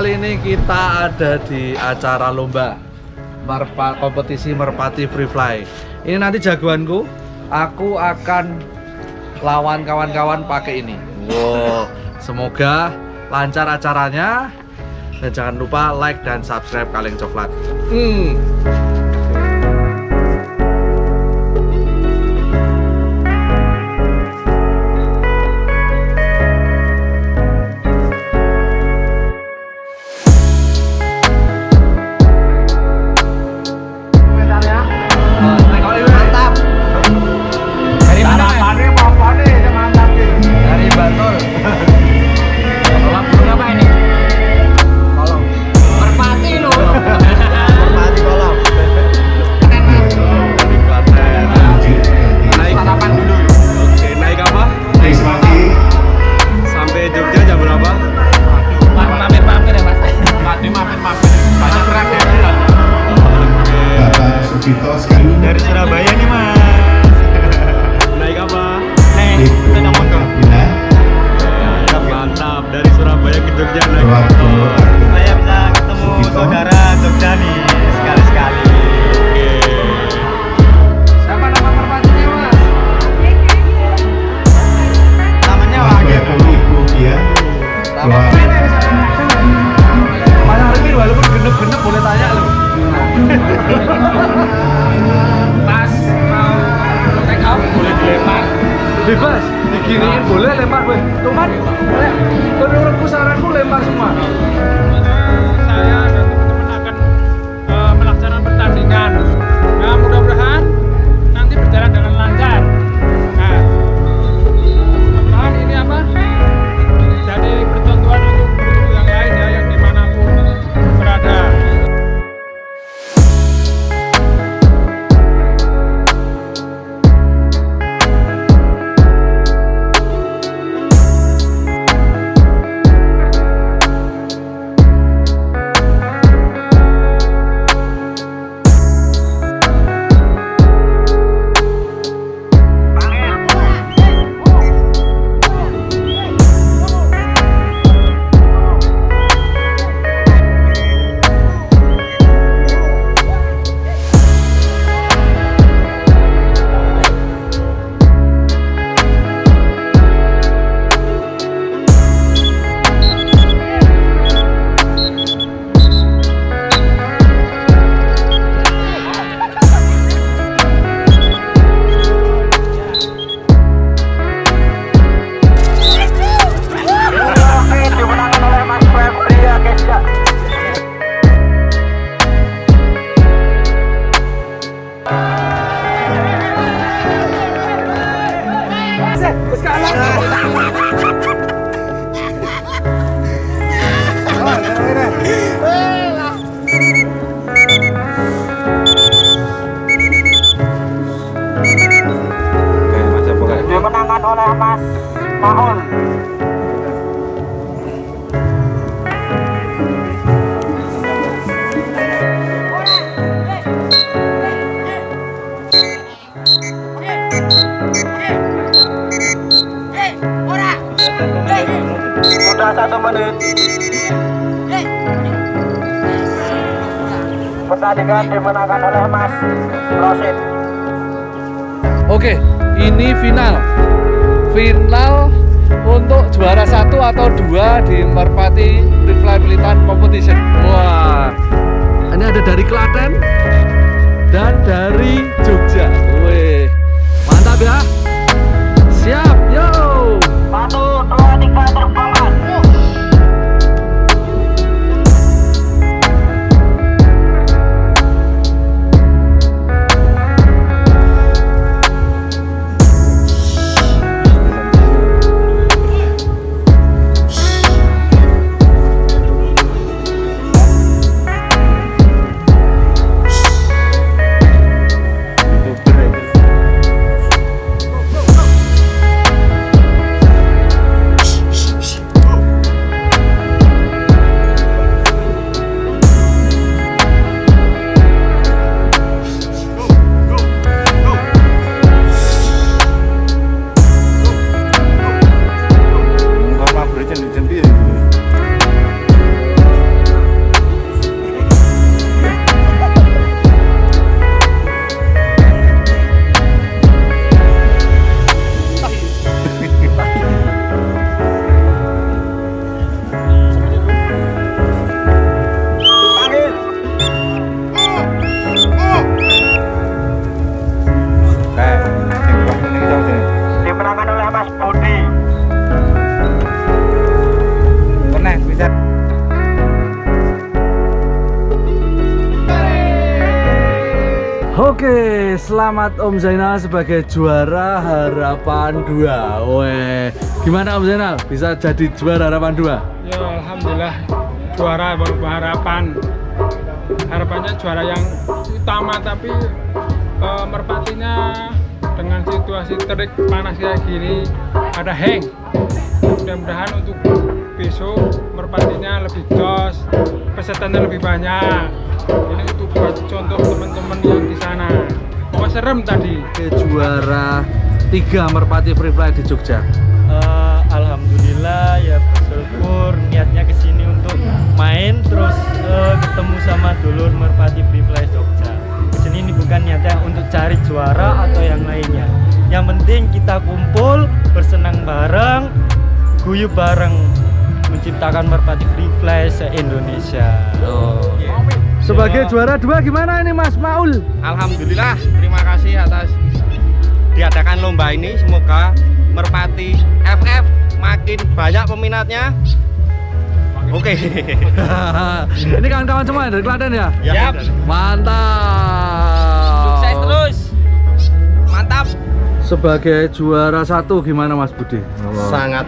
Kali ini kita ada di acara lomba Merpa, kompetisi Merpati Free Fly. Ini nanti jagoanku, aku akan lawan kawan-kawan pakai ini. Wow, semoga lancar acaranya. Dan jangan lupa like dan subscribe Kaleng Coklat. Hmm. Bebas, diginiin boleh lempar gue. Cuman, menurutku saranku lempar semua. Pertandingan dimenangkan oleh Mas Rosid. Oke, ini final. Final untuk juara satu atau dua di Merpati Militan Competition. Wah, ini ada dari Klaten dan dari Jogja. Wih, mantap ya. Oke, selamat Om Zainal sebagai juara harapan 2 Weh, gimana Om Zainal? Bisa jadi juara harapan 2? Ya alhamdulillah juara harapan harapannya juara yang utama tapi eh, merpatinya dengan situasi terik panas kayak gini ada hang mudah-mudahan untuk besok merpatinya lebih jos pesertanya lebih banyak. Ini untuk buat contoh teman-teman yang di sana. Oh serem tadi. Oke, juara 3 Merpati Free Fly di Jogja. Eh, Alhamdulillah ya bersyukur niatnya ke sini untuk main terus eh, ketemu sama dulur Merpati Free Fly Jogja. Ke sini ini bukan niatnya untuk cari juara atau yang lainnya. Yang penting kita kumpul bersenang bareng, guyup bareng menciptakan Merpati Free Fly se-Indonesia. Oh. Sebagai juara 2 gimana ini Mas Maul? Alhamdulillah, terima kasih atas diadakan lomba ini. Semoga Merpati FF makin banyak peminatnya. Oke. ini kawan-kawan semua dari Klaten ya? Yap. Mantap Sukses terus. Mantap. Sebagai juara satu gimana Mas Budi? sangat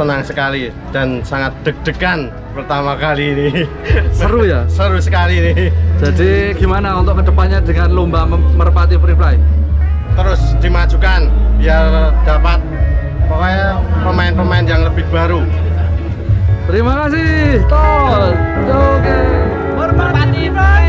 senang sekali dan sangat deg-degan pertama kali ini Seru ya? seru sekali ini Jadi gimana untuk ke depannya dengan lomba Merpati Free Fly? terus dimajukan biar dapat pokoknya pemain-pemain yang lebih baru Terima kasih Tol Oke Merpati Fly.